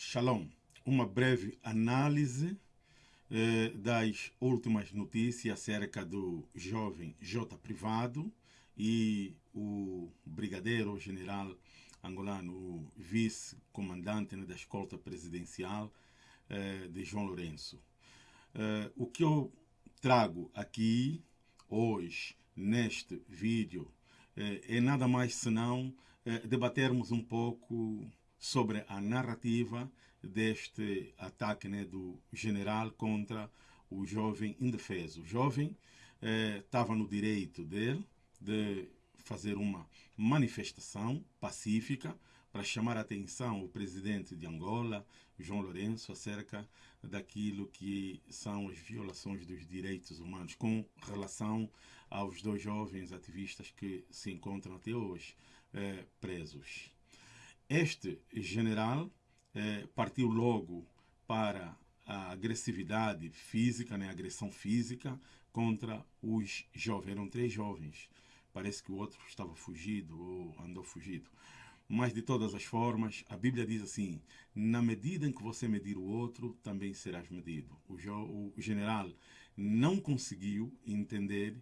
Shalom. Uma breve análise eh, das últimas notícias acerca do jovem J. Privado e o brigadeiro general angolano, o vice-comandante né, da escolta presidencial eh, de João Lourenço. Eh, o que eu trago aqui hoje, neste vídeo, eh, é nada mais senão eh, debatermos um pouco sobre a narrativa deste ataque né, do general contra o jovem indefeso. O jovem estava no direito dele de fazer uma manifestação pacífica para chamar a atenção o presidente de Angola, João Lourenço, acerca daquilo que são as violações dos direitos humanos com relação aos dois jovens ativistas que se encontram até hoje eh, presos. Este general eh, partiu logo para a agressividade física, né, agressão física contra os jovens. Eram três jovens. Parece que o outro estava fugido ou andou fugido. Mas, de todas as formas, a Bíblia diz assim: na medida em que você medir o outro, também serás medido. O general não conseguiu entender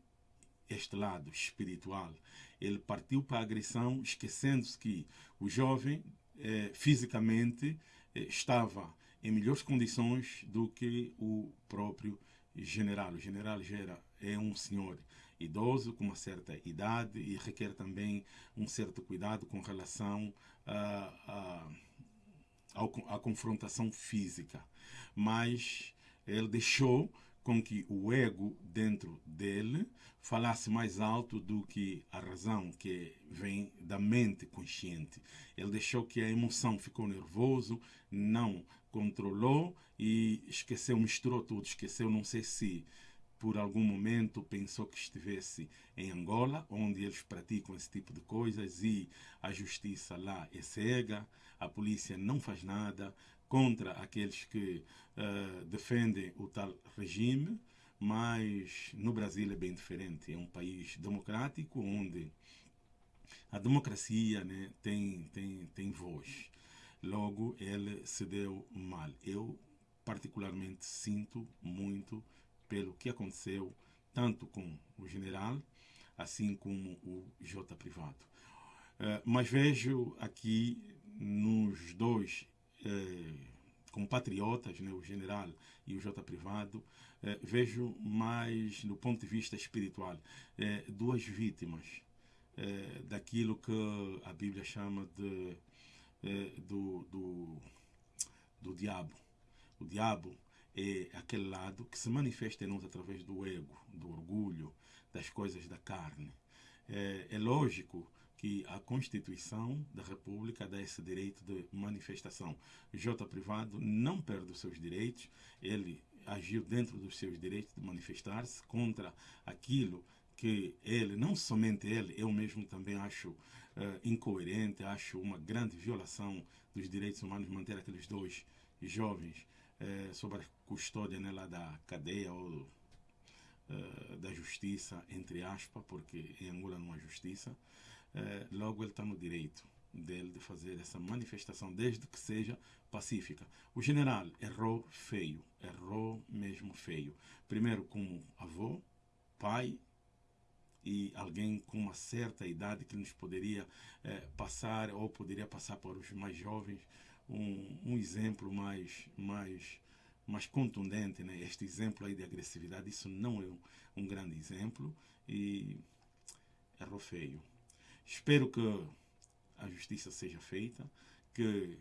este lado espiritual. Ele partiu para a agressão, esquecendo-se que o jovem, eh, fisicamente, eh, estava em melhores condições do que o próprio general. O general já era, é um senhor idoso com uma certa idade e requer também um certo cuidado com relação à a, confrontação física. Mas ele deixou com que o ego dentro dele falasse mais alto do que a razão que vem da mente consciente. Ele deixou que a emoção ficou nervoso, não controlou e esqueceu, misturou tudo, esqueceu, não sei se por algum momento pensou que estivesse em Angola, onde eles praticam esse tipo de coisas e a justiça lá é cega, a polícia não faz nada contra aqueles que uh, defendem o tal regime, mas no Brasil é bem diferente. É um país democrático onde a democracia né, tem, tem, tem voz. Logo, ele se deu mal. Eu, particularmente, sinto muito pelo que aconteceu tanto com o general, assim como o J privado. Uh, mas vejo aqui nos dois uh, compatriotas, né, o general e o J privado, uh, vejo mais do ponto de vista espiritual duas vítimas daquilo que a Bíblia chama de do, do, do diabo. O diabo é aquele lado que se manifesta em nós através do ego, do orgulho, das coisas da carne. É, é lógico que a Constituição da República dá esse direito de manifestação. J privado não perde os seus direitos, ele agiu dentro dos seus direitos de manifestar-se contra aquilo que ele, não somente ele, eu mesmo também acho uh, incoerente, acho uma grande violação dos direitos humanos manter aqueles dois jovens é, sobre a custódia né, lá da cadeia ou uh, da justiça, entre aspas, porque em Angola não há justiça, uh, logo ele está no direito dele de fazer essa manifestação, desde que seja pacífica. O general errou feio, errou mesmo feio. Primeiro como avô, pai e alguém com uma certa idade que nos poderia eh, passar ou poderia passar para os mais jovens um, um exemplo mais, mais, mais contundente, né? este exemplo aí de agressividade, isso não é um, um grande exemplo e errou feio. Espero que a justiça seja feita, que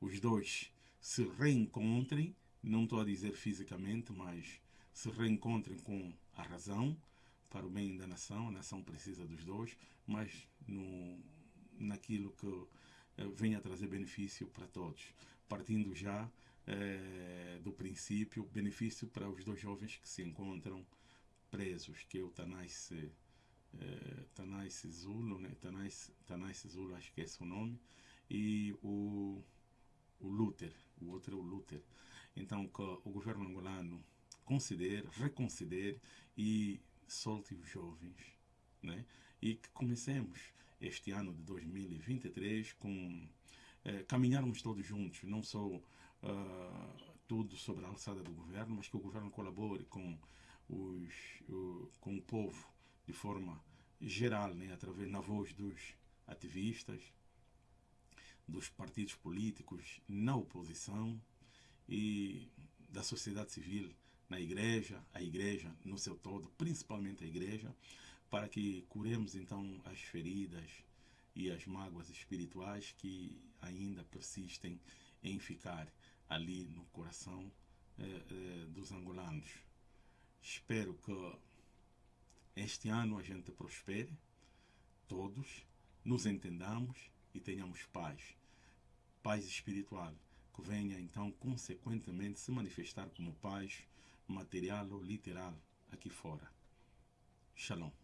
os dois se reencontrem, não estou a dizer fisicamente, mas se reencontrem com a razão para o bem da nação, a nação precisa dos dois, mas no, naquilo que venha trazer benefício para todos, partindo já eh, do princípio benefício para os dois jovens que se encontram presos, que é o Tanais, eh, Tanais Zulo, né? Tanais, Tanais Zulo, acho que é esse o nome, e o, o Luther, o outro é o Luther. Então, que o governo angolano considere, reconsidere e solte os jovens, né? E que comecemos este ano de 2023 com eh, caminharmos todos juntos, não só uh, tudo sobre a alçada do governo, mas que o governo colabore com, os, com o povo de forma geral, né, através na voz dos ativistas, dos partidos políticos na oposição e da sociedade civil na igreja, a igreja no seu todo, principalmente a igreja, para que curemos então as feridas e as mágoas espirituais que ainda persistem em ficar ali no coração eh, eh, dos angolanos. Espero que este ano a gente prospere, todos, nos entendamos e tenhamos paz. Paz espiritual, que venha então consequentemente se manifestar como paz material ou literal aqui fora. Shalom.